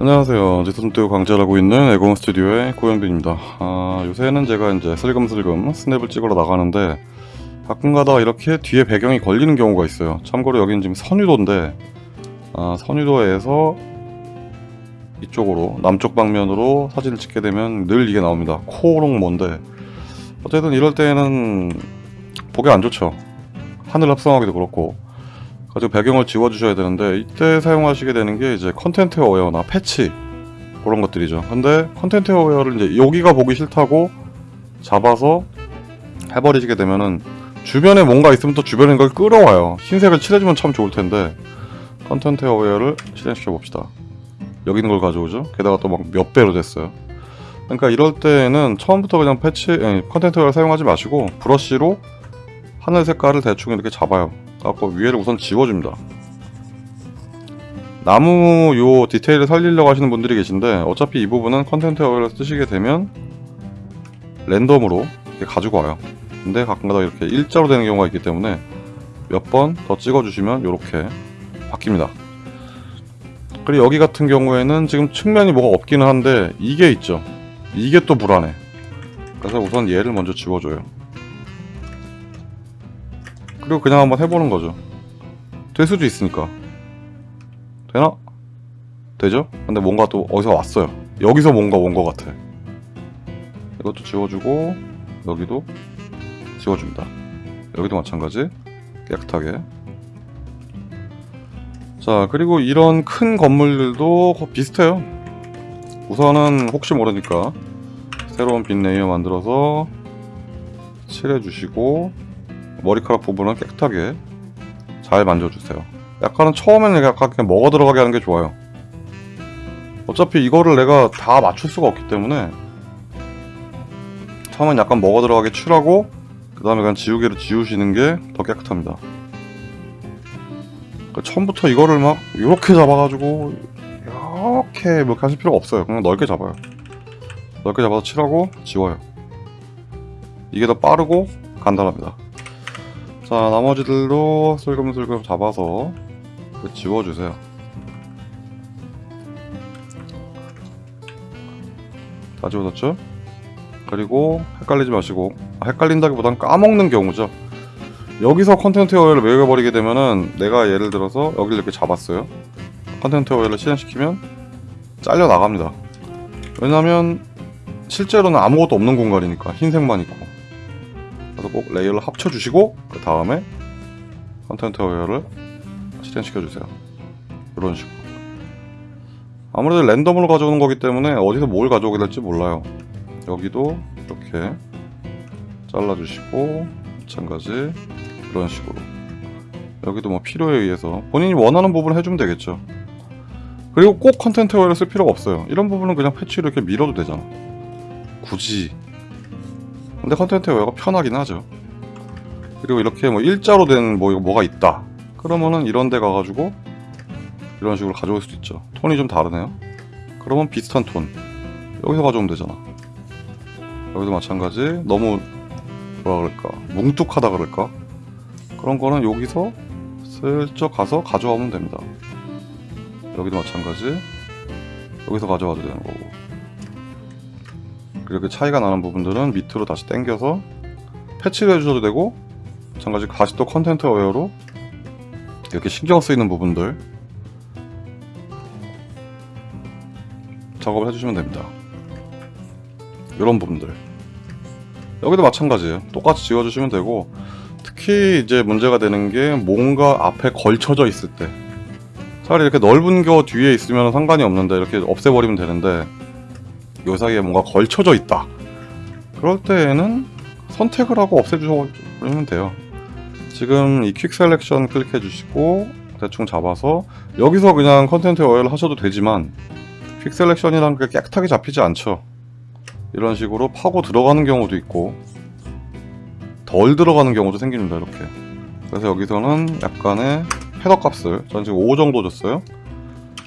안녕하세요. 지선토 강좌하고 있는 에고원 스튜디오의 고영빈입니다. 아, 요새는 제가 이제 슬금슬금 스냅을 찍으러 나가는데 가끔가다 이렇게 뒤에 배경이 걸리는 경우가 있어요. 참고로 여기는 지금 선유도인데 아, 선유도에서 이쪽으로 남쪽 방면으로 사진을 찍게 되면 늘 이게 나옵니다. 코롱몬데 어쨌든 이럴 때는 보기 안 좋죠. 하늘 합성하기도 그렇고 가지고 배경을 지워주셔야 되는데 이때 사용하시게 되는 게 이제 content aware나 패치 그런 것들이죠. 근데 content aware를 이제 여기가 보기 싫다고 잡아서 해버리시게 되면은 주변에 뭔가 있으면 또 주변에 걸 끌어와요. 흰색을 칠해주면 참 좋을 텐데 content aware를 실행시켜 봅시다. 여기 있는 걸 가져오죠. 게다가 또 막 몇 배로 됐어요. 그러니까 이럴 때는 처음부터 그냥 패치 content aware 사용하지 마시고 브러쉬로 하늘 색깔을 대충 이렇게 잡아요. 갖고 위에를 우선 지워줍니다. 나무 요 디테일을 살리려고 하시는 분들이 계신데 어차피 이 부분은 content aware를 쓰시게 되면 랜덤으로 가지고 와요. 근데 가끔가다 이렇게 일자로 되는 경우가 있기 때문에 몇 번 더 찍어주시면 이렇게 바뀝니다. 그리고 여기 같은 경우에는 지금 측면이 뭐가 없기는 한데 이게 있죠. 이게 또 불안해. 그래서 우선 얘를 먼저 지워줘요. 그리고 그냥 한번 해보는 거죠. 될 수도 있으니까. 되나? 되죠? 근데 뭔가 또 어디서 왔어요. 여기서 뭔가 온 것 같아. 이것도 지워주고 여기도 지워줍니다. 여기도 마찬가지 깨끗하게. 자 그리고 이런 큰 건물들도 거- 비슷해요. 우선은 혹시 모르니까 새로운 빈 레이어 만들어서 칠해주시고 머리카락 부분은 깨끗하게 잘 만져주세요. 약간은 처음에는 약간 그냥 먹어 들어가게 하는 게 좋아요. 어차피 이거를 내가 다 맞출 수가 없기 때문에 처음엔 약간 먹어 들어가게 칠하고 그 다음에 그냥 지우개로 지우시는 게 더 깨끗합니다. 그러니까 처음부터 이거를 막 이렇게 잡아가지고 이렇게 이렇게 하실 필요가 없어요. 그냥 넓게 잡아요. 넓게 잡아서 칠하고 지워요. 이게 더 빠르고 간단합니다. 자 나머지들도 슬금슬금 잡아서 지워주세요. 다 지워졌죠? 그리고 헷갈리지 마시고 아, 헷갈린다기보단 까먹는 경우죠. 여기서 content aware를 매겨버리게 되면은 내가 예를 들어서 여기를 이렇게 잡았어요. content aware를 실행시키면 잘려 나갑니다. 왜냐면 실제로는 아무것도 없는 공간이니까 흰색만 있고 그래서 꼭 레이어를 합쳐주시고 그 다음에 content aware를 실행시켜주세요. 이런 식으로. 아무래도 랜덤으로 가져오는 거기 때문에 어디서 뭘 가져오게 될지 몰라요. 여기도 이렇게 잘라주시고 마찬가지 이런 식으로 여기도 뭐 필요에 의해서 본인이 원하는 부분을 해주면 되겠죠. 그리고 꼭 content aware를 쓸 필요가 없어요. 이런 부분은 그냥 패치로 이렇게 밀어도 되잖아. 굳이 근데 content aware가 편하긴 하죠. 그리고 이렇게 뭐 일자로 된 뭐, 뭐가 있다. 그러면은 이런 데 가가지고 이런 식으로 가져올 수도 있죠. 톤이 좀 다르네요. 그러면 비슷한 톤. 여기서 가져오면 되잖아. 여기도 마찬가지. 너무 뭐라 그럴까. 뭉툭하다 그럴까. 그런 거는 여기서 슬쩍 가서 가져오면 됩니다. 여기도 마찬가지. 여기서 가져와도 되는 거고. 이렇게 차이가 나는 부분들은 밑으로 다시 당겨서 패치를 해주셔도 되고 마찬가지 다시 또 content aware로 이렇게 신경 쓰이는 부분들 작업을 해주시면 됩니다. 이런 부분들. 여기도 마찬가지예요. 똑같이 지워주시면 되고 특히 이제 문제가 되는 게 뭔가 앞에 걸쳐져 있을 때 차라리 이렇게 넓은 겨 뒤에 있으면 상관이 없는데 이렇게 없애버리면 되는데 요 사이에 뭔가 걸쳐져 있다. 그럴 때에는 선택을 하고 없애주시면 돼요. 지금 이 quick selection 클릭해 주시고 대충 잡아서 여기서 그냥 content aware를 하셔도 되지만 quick selection이란 게 깨끗하게 잡히지 않죠. 이런 식으로 파고 들어가는 경우도 있고 덜 들어가는 경우도 생깁니다. 이렇게. 그래서 여기서는 약간의 헤더 값을 전 지금 5 정도 줬어요.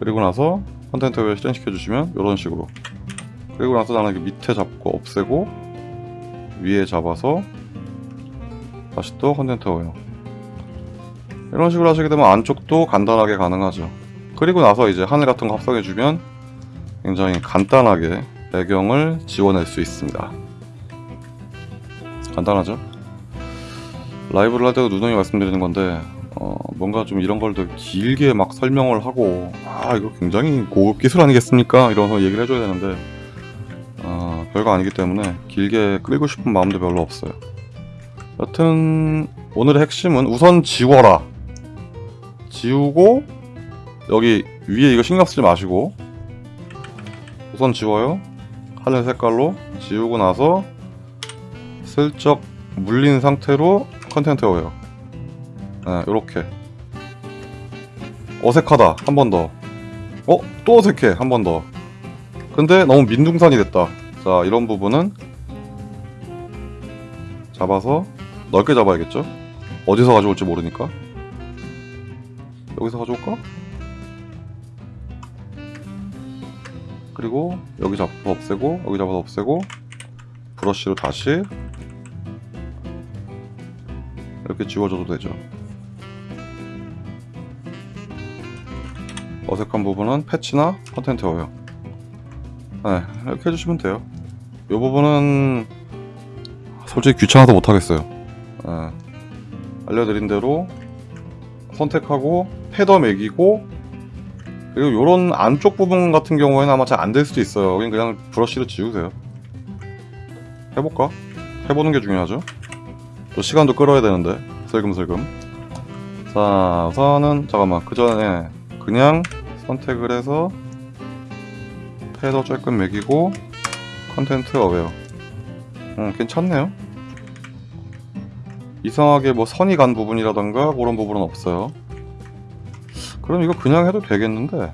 그리고 나서 content aware 실행시켜 주시면 이런 식으로 그리고 나서 나는 밑에 잡고 없애고 위에 잡아서 다시 또 content aware 이런 식으로 하시게 되면 안쪽도 간단하게 가능하죠 그리고 나서 이제 하늘 같은 거 합성해주면 굉장히 간단하게 배경을 지워낼 수 있습니다. 간단하죠? 라이브를 할 때도 누누이 말씀드리는 건데 어, 뭔가 좀 이런 걸 더 길게 막 설명을 하고 아 이거 굉장히 고급 기술 아니겠습니까? 이러면서 얘기를 해줘야 되는데 어, 별거 아니기 때문에 길게 끌고 싶은 마음도 별로 없어요. 여튼 오늘의 핵심은 우선 지워라. 지우고 여기 위에 이거 신경 쓰지 마시고 우선 지워요. 하늘 색깔로 지우고 나서 슬쩍 물린 상태로 content aware요. 네, 요렇게 어색하다 한 번 더. 어? 또 어색해 한 번 더. 근데 너무 민둥산이 됐다. 자 이런 부분은 잡아서 넓게 잡아야겠죠? 어디서 가져올지 모르니까 여기서 가져올까? 그리고 여기 잡아서 없애고 여기 잡아서 없애고 브러쉬로 다시 이렇게 지워줘도 되죠 어색한 부분은 패치나 content aware요 네, 이렇게 해주시면 돼요 이 부분은 솔직히 귀찮아서 못하겠어요. 예. 알려드린 대로 선택하고 feather 매기고 그리고 요런 안쪽 부분 같은 경우에는 아마 잘 안 될 수도 있어요. 그냥 브러쉬로 지우세요. 해볼까? 해보는 게 중요하죠. 또 시간도 끌어야 되는데 슬금슬금. 자 우선은 잠깐만 그 전에 그냥 선택을 해서 feather 조금 매기고 content aware 음, 괜찮네요. 이상하게 뭐 선이 간 부분이라던가 그런 부분은 없어요. 그럼 이거 그냥 해도 되겠는데.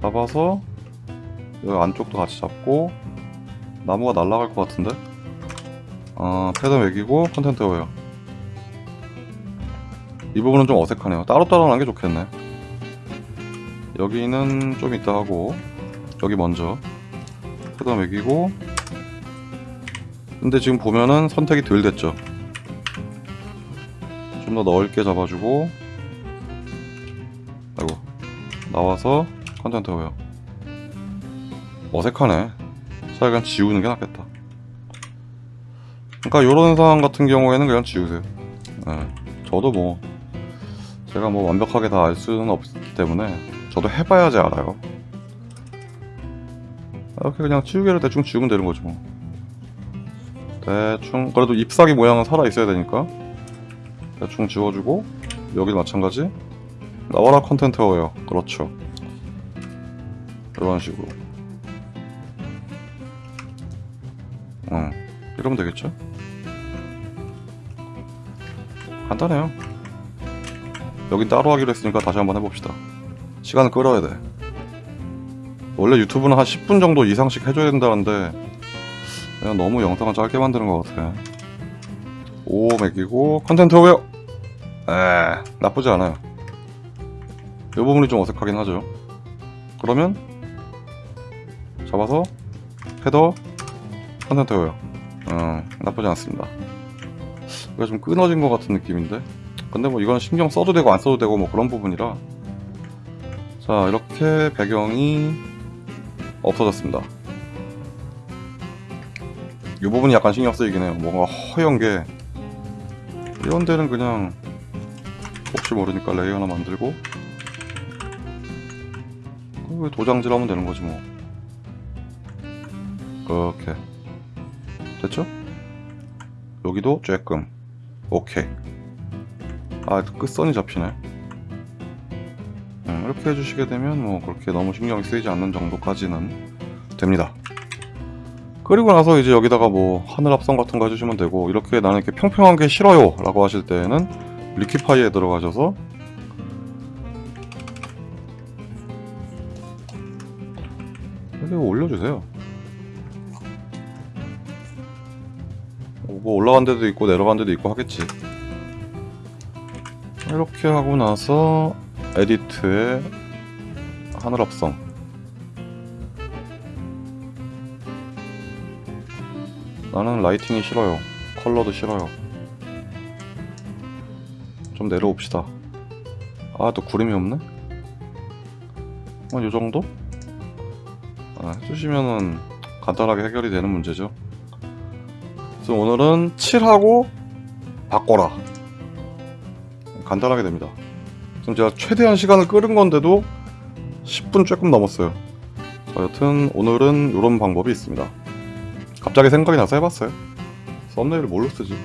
잡아서 여기 안쪽도 같이 잡고 나무가 날아갈 것 같은데? 어, feather 멕이고 content aware요? 이 부분은 좀 어색하네요. 따로따로 하는 게 좋겠네. 여기는 좀 이따 하고 여기 먼저 feather 멕이고. 근데 지금 보면은 선택이 덜 됐죠. 좀 더 넓게 잡아주고. 아이고 나와서 content aware. 어색하네. 차라리 그냥 지우는 게 낫겠다. 그러니까 요런 상황 같은 경우에는 그냥 지우세요. 네. 저도 뭐 제가 뭐 완벽하게 다 알 수는 없기 때문에 저도 해봐야지 알아요 이렇게 그냥 지우개를 대충 지우면 되는 거죠 뭐. 대충. 그래도 잎사귀 모양은 살아 있어야 되니까. 대충 지워주고 여기도 마찬가지. 나와라 content aware 그렇죠. 이런 식으로. 응. 이러면 되겠죠? 간단해요. 여긴 따로 하기로 했으니까 다시 한번 해봅시다. 시간을 끌어야 돼 원래 유튜브는 한 10분 정도 이상씩 해줘야 된다는데 그냥 너무 영상을 짧게 만드는 것 같아. 5 멕이고 content aware? 에 나쁘지 않아요. 이 부분이 좀 어색하긴 하죠. 그러면 잡아서 feather content aware? 음, 나쁘지 않습니다. 이거 좀 끊어진 것 같은 느낌인데? 근데 뭐 이건 신경 써도 되고 안 써도 되고 뭐 그런 부분이라. 자 이렇게 배경이 없어졌습니다. 이 부분이 약간 신경 쓰이긴 해요. 뭔가 허연 게 이런 데는 그냥 혹시 모르니까 레이어 하나 만들고 왜 도장질 하면 되는 거지 뭐. 그렇게. 됐죠? 여기도 쬐끔. 오케이. 아 끝선이 잡히네. 음, 이렇게 해주시게 되면 뭐 그렇게 너무 신경이 쓰이지 않는 정도까지는 됩니다. 그리고 나서 이제 여기다가 뭐 하늘 합성 같은 거 해주시면 되고 이렇게 나는 이렇게 평평한 게 싫어요 라고 하실 때는 리퀴파이에 들어가셔서 이렇게 올려주세요. 뭐 올라간 데도 있고 내려간 데도 있고 하겠지. 이렇게 하고 나서 에디트에 하늘 합성 나는 라이팅이 싫어요 컬러도 싫어요 좀 내려옵시다 아 또 구름이 없네? 한 요정도? 아, 해주시면은 간단하게 해결이 되는 문제죠. 그래서 오늘은 7하고 바꿔라. 간단하게 됩니다. 지금 제가 최대한 시간을 끌은 건데도 10분 조금 넘었어요. 자, 여튼 오늘은 이런 방법이 있습니다. 갑자기 생각이 나서 해봤어요. 썸네일을 뭘로 쓰지?